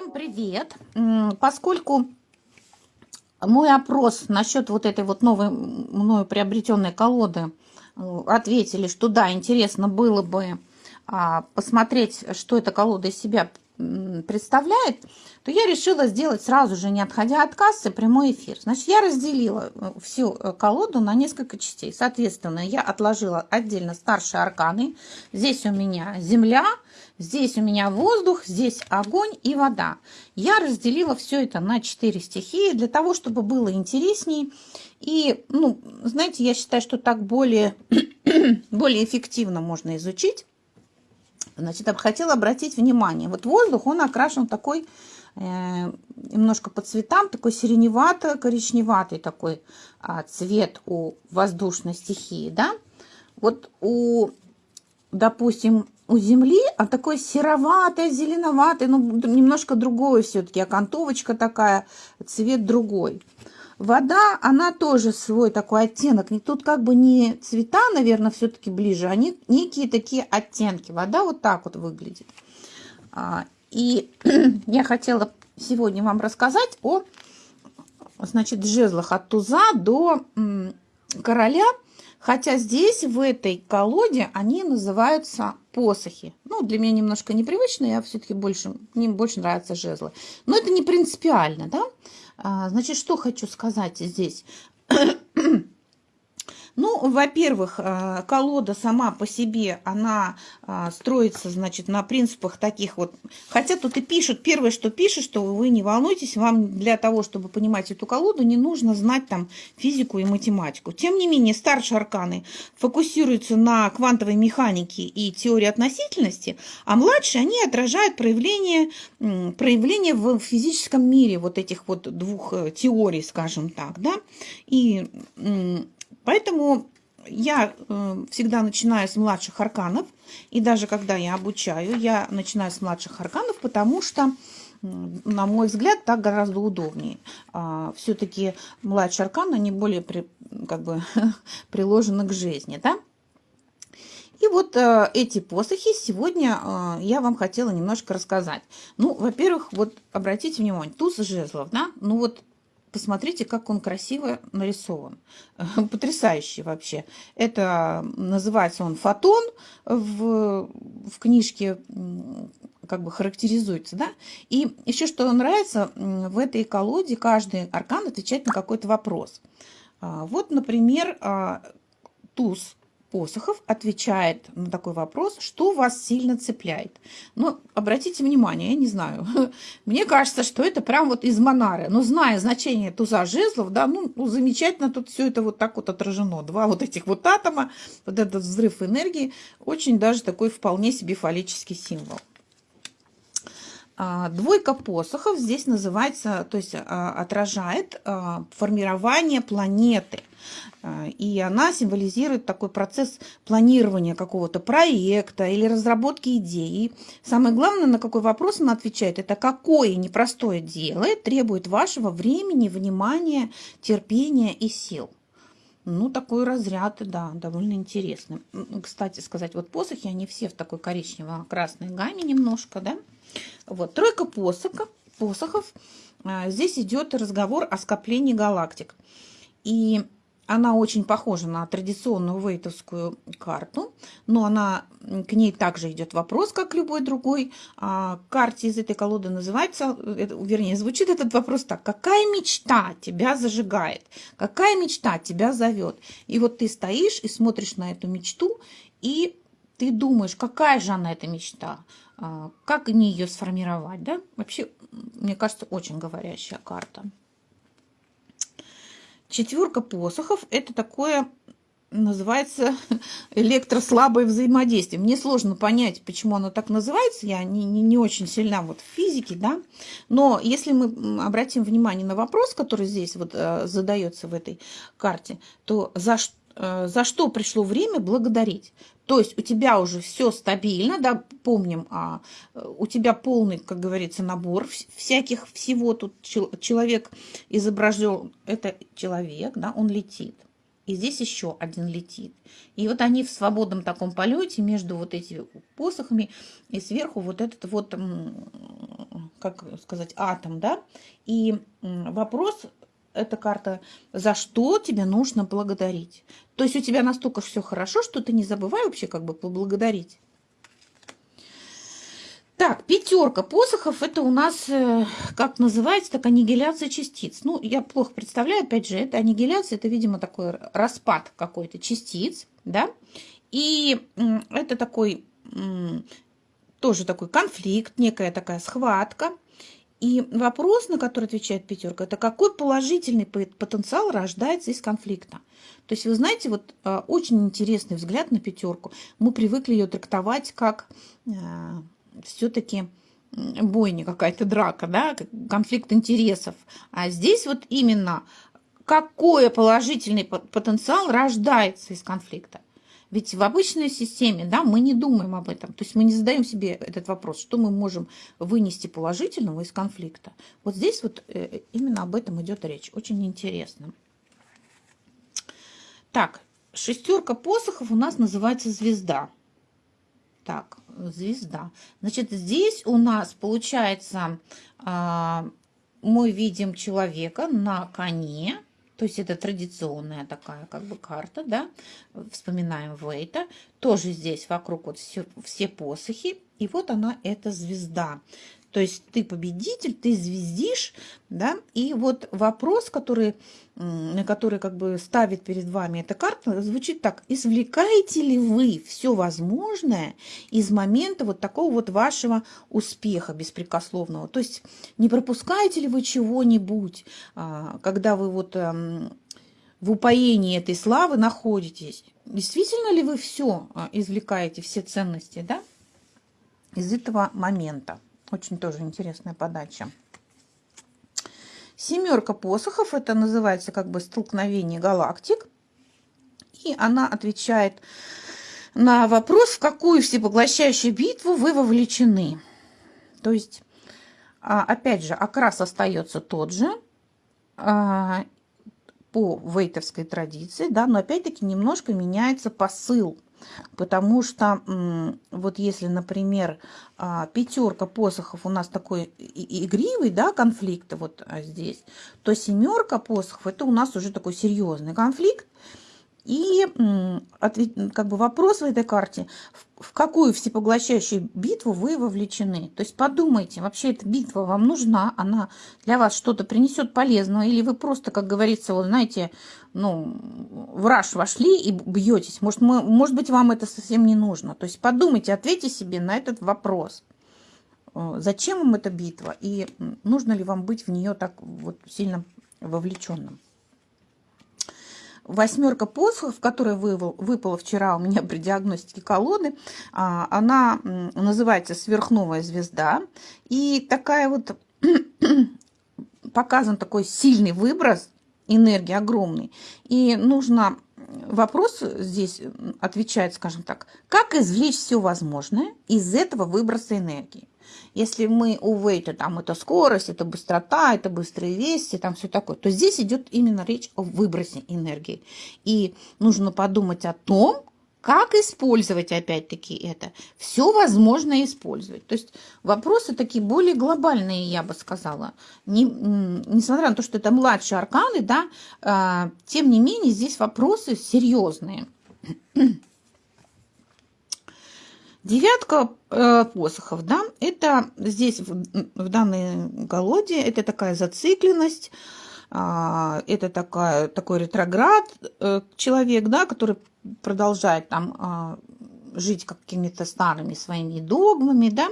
Всем привет! Поскольку мой опрос насчет вот этой вот новой мною приобретенной колоды э, ответили, что да, интересно было бы а, посмотреть, что эта колода из себя представляет, то я решила сделать сразу же, не отходя от кассы, прямой эфир. Значит, я разделила э, всю э, колоду на несколько частей. Соответственно, я отложила отдельно старшие арканы. Здесь у меня земля, здесь у меня воздух, здесь огонь и вода. Я разделила все это на 4 стихии для того, чтобы было интересней. И, ну, знаете, я считаю, что так более, более эффективно можно изучить. Значит, хотела обратить внимание. Вот воздух, он окрашен такой э, немножко по цветам, такой сиреневато-коричневатый такой а, цвет у воздушной стихии, да. Вот у, допустим, у Земли, а такой сероватый, зеленоватый, ну, немножко другой все-таки, окантовочка такая, цвет другой. Вода, она тоже свой такой оттенок. Тут как бы не цвета, наверное, все-таки ближе, а некие такие оттенки. Вода вот так вот выглядит. А, и я хотела сегодня вам рассказать о, значит, жезлах от туза до короля. Хотя здесь, в этой колоде, они называются посохи. Ну, для меня немножко непривычно, я все-таки больше, мне больше нравятся жезлы. Но это не принципиально, да? А, значит, что хочу сказать здесь. Ну, во-первых, э, колода сама по себе, она а, строится, значит, на принципах таких вот. Хотя тут и пишут, первое, что пишут, что вы не волнуйтесь, вам для того, чтобы понимать эту колоду, не нужно знать там физику и математику. Тем не менее, старшие арканы фокусируются на квантовой механике и теории относительности, а младшие, они отражают проявление, проявление в физическом мире вот этих вот двух э, теорий, скажем так, да, и Поэтому я э, всегда начинаю с младших арканов, и даже когда я обучаю, я начинаю с младших арканов, потому что, на мой взгляд, так гораздо удобнее. А, Все-таки младшие арканы, они более при, как бы, приложены к жизни, да? И вот э, эти посохи сегодня э, я вам хотела немножко рассказать. Ну, во-первых, вот обратите внимание, туз жезлов, да? Ну вот Посмотрите, как он красиво нарисован. Потрясающий вообще. Это называется он фотон в, в книжке как бы характеризуется, да. И еще что нравится, в этой колоде каждый аркан отвечает на какой-то вопрос. А, вот, например, а, туз посохов отвечает на такой вопрос, что вас сильно цепляет. Но обратите внимание, я не знаю, мне кажется, что это прям вот из Монары. Но зная значение туза жезлов, да, ну, ну замечательно тут все это вот так вот отражено. Два вот этих вот атома, вот этот взрыв энергии, очень даже такой вполне себе фаллический символ. А, двойка посохов здесь называется, то есть а, отражает а, формирование планеты. И она символизирует такой процесс планирования какого-то проекта или разработки идеи. Самое главное, на какой вопрос она отвечает, это какое непростое дело требует вашего времени, внимания, терпения и сил. Ну, такой разряд, да, довольно интересный. Кстати сказать, вот посохи, они все в такой коричнево-красной гамме немножко, да. Вот, тройка посоха, посохов. А, здесь идет разговор о скоплении галактик. И она очень похожа на традиционную вейтовскую карту, но она, к ней также идет вопрос, как любой другой. А, карте из этой колоды называется, вернее, звучит этот вопрос так. Какая мечта тебя зажигает? Какая мечта тебя зовет? И вот ты стоишь и смотришь на эту мечту, и ты думаешь, какая же она эта мечта? А, как не ее сформировать, да? Вообще, мне кажется, очень говорящая карта. Четверка посохов – это такое, называется, электрослабое взаимодействие. Мне сложно понять, почему оно так называется. Я не, не, не очень сильна вот в физике, да. Но если мы обратим внимание на вопрос, который здесь вот э, задается в этой карте, то за что Э, за что пришло время благодарить. То есть у тебя уже все стабильно, да, помним, а, у тебя полный, как говорится, набор всяких всего. Тут человек изображен, это человек, да, он летит. И здесь еще один летит. И вот они в свободном таком полете между вот этими посохами и сверху вот этот вот как сказать, атом, да, и вопрос эта карта, за что тебе нужно благодарить. То есть у тебя настолько все хорошо, что ты не забывай вообще как бы поблагодарить. Так, пятерка посохов, это у нас, э, как называется, так аннигиляция частиц. Ну, я плохо представляю, опять же, это аннигиляция, это, видимо, такой распад какой-то частиц, да. И это такой, тоже такой конфликт, некая такая схватка. И вопрос, на который отвечает пятерка, это какой положительный потенциал рождается из конфликта. То есть, вы знаете, вот а, очень интересный взгляд на пятерку. Мы привыкли ее трактовать как а, все-таки бойня какая-то драка, да, конфликт интересов. А здесь вот именно какой положительный потенциал рождается из конфликта. Ведь в обычной системе, да, мы не думаем об этом. То есть мы не задаем себе этот вопрос, что мы можем вынести положительного из конфликта. Вот здесь вот э, именно об этом идет речь. Очень интересно. Так, шестерка посохов у нас называется звезда. Так, звезда. Значит, здесь у нас получается, а, мы видим человека на коне, то есть это традиционная такая как бы карта, да. Вспоминаем Вейта. Тоже здесь вокруг вот все, все посохи. И вот она, эта звезда. То есть ты победитель, ты звездишь, да, и вот вопрос, который, который как бы ставит перед вами эта карта, звучит так. Извлекаете ли вы все возможное из момента вот такого вот вашего успеха беспрекословного? То есть не пропускаете ли вы чего-нибудь, а, когда вы вот в упоении этой славы находитесь? Действительно ли вы все а, извлекаете, все ценности, да, из этого момента? Очень тоже интересная подача. Семерка посохов, это называется как бы столкновение галактик. И она отвечает на вопрос, в какую всепоглощающую битву вы вовлечены. То есть, а, опять же, окрас остается тот же а, по вейтовской традиции, да, но опять-таки немножко меняется посыл Потому что вот если, например, а, пятерка посохов у нас такой игривый, да, конфликт вот а, здесь, то семерка посохов это у нас уже такой серьезный конфликт, и как бы вопрос в этой карте, в какую всепоглощающую битву вы вовлечены. То есть подумайте, вообще эта битва вам нужна, она для вас что-то принесет полезного, или вы просто, как говорится, вот знаете, ну, в раш вошли и бьетесь. Может, мы, может быть, вам это совсем не нужно. То есть подумайте, ответьте себе на этот вопрос. Э, зачем вам эта битва? И нужно ли вам быть в нее так вот сильно вовлеченным? Восьмерка посохов, которая выпала вчера у меня при диагностике колоды, а, она называется сверхновая звезда. И такая вот показан такой сильный выброс энергии огромный. И нужно вопрос здесь отвечает, скажем так, как извлечь все возможное из этого выброса энергии. Если мы у вейта, там это скорость, это быстрота, это быстрые вести, там все такое, то здесь идет именно речь о выбросе энергии. И нужно подумать о том, как использовать опять-таки это? Все возможно использовать. То есть вопросы такие более глобальные, я бы сказала. Не, несмотря на то, что это младшие арканы, да, э, тем не менее здесь вопросы серьезные. Девятка э, посохов, да, это здесь в, в данной колоде, это такая зацикленность, э, это такая, такой ретроград э, человек, да, который продолжает там э, жить какими-то старыми своими догмами, да,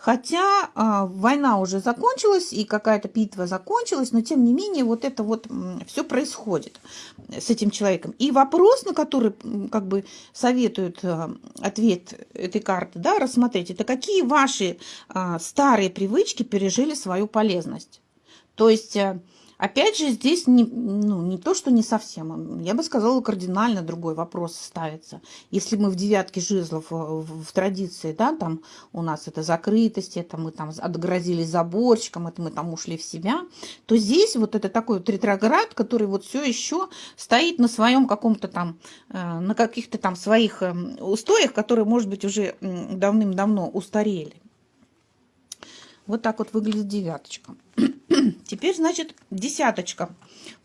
Хотя э, война уже закончилась и какая-то битва закончилась, но тем не менее вот это вот все происходит с этим человеком. И вопрос, на который как бы советуют э, ответ этой карты, да, рассмотреть, это какие ваши э, старые привычки пережили свою полезность. То есть... Опять же, здесь не, ну, не то, что не совсем. Я бы сказала, кардинально другой вопрос ставится. Если мы в девятке жезлов в, э, в, в традиции, да, там у нас это закрытость, это мы там отгрозились заборчиком, это мы там ушли в себя, то здесь вот это такой вот ретроград, который вот все еще стоит на своем каком-то там, э, на каких-то там своих э, устоях, которые, может быть, уже давным-давно устарели. Вот так вот выглядит девяточка. Теперь, значит, десяточка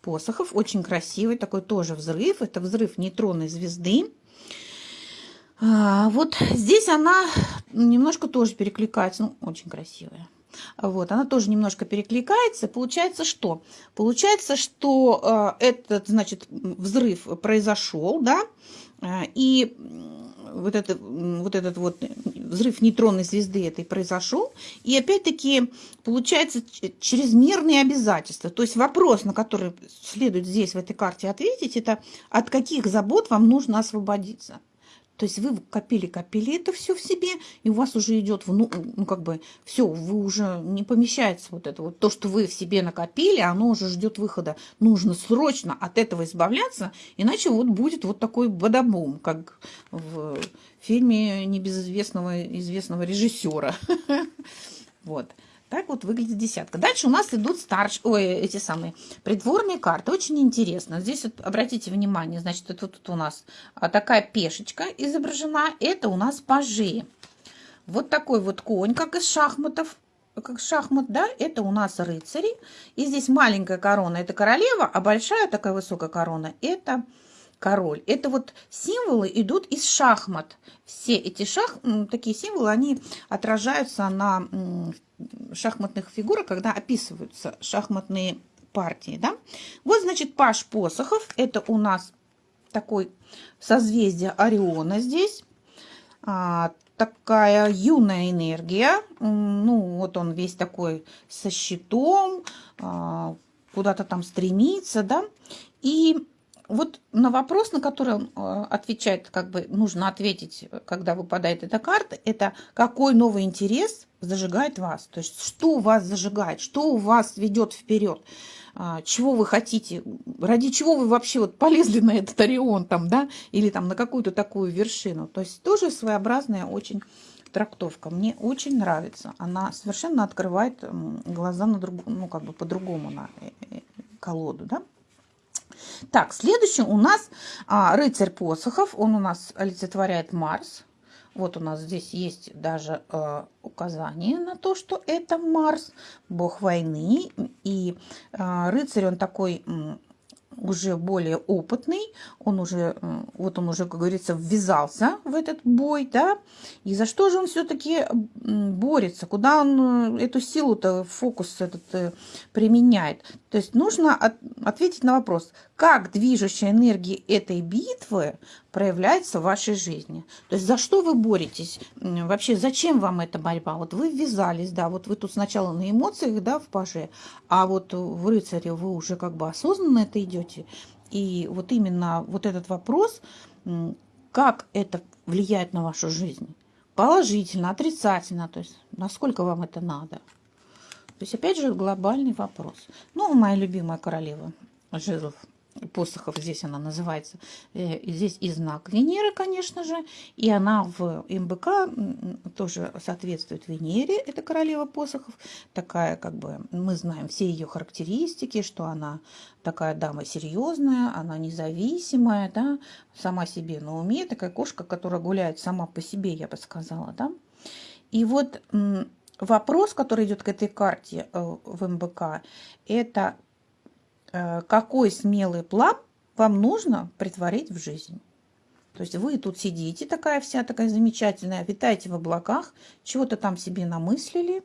посохов. Очень красивый, такой тоже взрыв. Это взрыв нейтронной звезды. А, вот здесь она немножко тоже перекликается. Ну, очень красивая. Вот, она тоже немножко перекликается. Получается что? Получается, что э, этот, значит, взрыв произошел, да, э, и вот, это, вот этот вот взрыв нейтронной звезды этой произошел. И опять-таки получается чрезмерные обязательства. То есть вопрос, на который следует здесь в этой карте ответить, это от каких забот вам нужно освободиться. То есть вы копили-копили это все в себе, и у вас уже идет, ну, ну как бы, все, вы уже не помещается вот это вот. То, что вы в себе накопили, оно уже ждет выхода. Нужно срочно от этого избавляться, иначе вот будет вот такой бадабум, как в фильме небезызвестного известного режиссера. Вот. Так вот выглядит десятка. Дальше у нас идут старш... Ой, эти самые придворные карты. Очень интересно. Здесь вот обратите внимание, значит, это тут у нас а, такая пешечка изображена. Это у нас пажи. Вот такой вот конь, как из шахматов как шахмат, да, это у нас рыцари. И здесь маленькая корона – это королева, а большая такая высокая корона – это король. Это вот символы идут из шахмат. Все эти шах, такие символы, они отражаются на шахматных фигурах, когда описываются шахматные партии. Да? Вот, значит, паш посохов. Это у нас такой созвездие Ориона здесь. А, такая юная энергия. Ну, вот он весь такой со щитом, а, куда-то там стремится, да. И вот на вопрос, на который он э, отвечает, как бы нужно ответить, когда выпадает эта карта, это какой новый интерес зажигает вас. То есть что вас зажигает, что у вас ведет вперед, а, чего вы хотите, ради чего вы вообще вот полезли на этот Орион там, да, или там на какую-то такую вершину. То есть тоже своеобразная очень трактовка. Мне очень нравится. Она совершенно открывает глаза на друг, ну, как бы по-другому на э, э, колоду, да. Так, следующий у нас а, рыцарь посохов. Он у нас олицетворяет Марс. Вот у нас здесь есть даже э, указание на то, что это Марс, бог войны. И э, рыцарь, он такой уже более опытный, он уже, вот он уже, как говорится, ввязался в этот бой, да, и за что же он все-таки борется, куда он э, эту силу-то, фокус этот э, применяет. То есть нужно от, ответить на вопрос, как движущая энергия этой битвы проявляется в вашей жизни. То есть за что вы боретесь? Вообще, зачем вам эта борьба? Вот вы ввязались, да, вот вы тут сначала на эмоциях, да, в паже, а вот в рыцаре вы уже как бы осознанно это идете. И вот именно вот этот вопрос, как это влияет на вашу жизнь? Положительно, отрицательно, то есть насколько вам это надо? То есть, опять же, глобальный вопрос. Ну, моя любимая королева жезлов посохов, здесь она называется, э, здесь и знак Венеры, конечно же, и она в МБК тоже соответствует Венере, это королева посохов, такая как бы, мы знаем все ее характеристики, что она такая дама серьезная, она независимая, да, сама себе на уме, такая кошка, которая гуляет сама по себе, я бы сказала, да. И вот вопрос, который идет к этой карте э, в МБК, это какой смелый план вам нужно притворить в жизнь. То есть вы тут сидите, такая вся такая замечательная, витаете в облаках, чего-то там себе намыслили,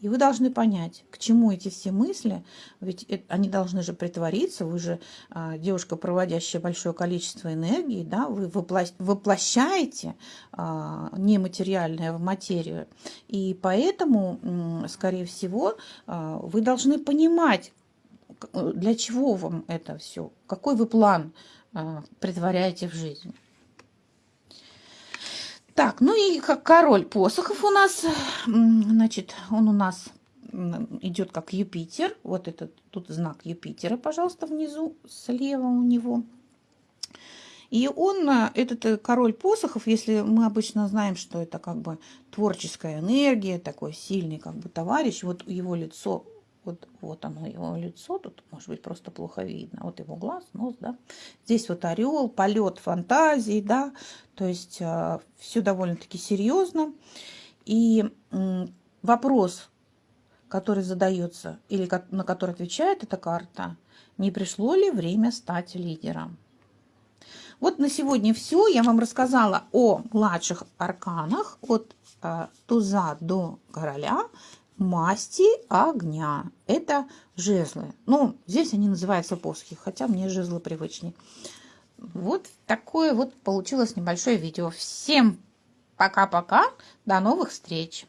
и вы должны понять, к чему эти все мысли, ведь они должны же притвориться, вы же а, девушка, проводящая большое количество энергии, да, вы воплощаете а, нематериальное в материю, и поэтому, скорее всего, а, вы должны понимать, для чего вам это все? Какой вы план э, притворяете в жизнь? Так, ну и как король посохов у нас, значит, он у нас идет как Юпитер. Вот этот тут знак Юпитера, пожалуйста, внизу слева у него. И он, э, этот э, король посохов, если мы обычно знаем, что это как бы творческая энергия, такой сильный как бы товарищ, вот его лицо вот, вот оно, его лицо, тут может быть просто плохо видно. Вот его глаз, нос, да. Здесь вот орел, полет фантазии, да. То есть э, все довольно-таки серьезно. И э, вопрос, который задается или на который отвечает эта карта, не пришло ли время стать лидером. Вот на сегодня все. Я вам рассказала о младших арканах от э, туза до короля масти огня. Это жезлы. Ну, здесь они называются посохи, хотя мне жезлы привычнее. Вот такое вот получилось небольшое видео. Всем пока-пока. До новых встреч.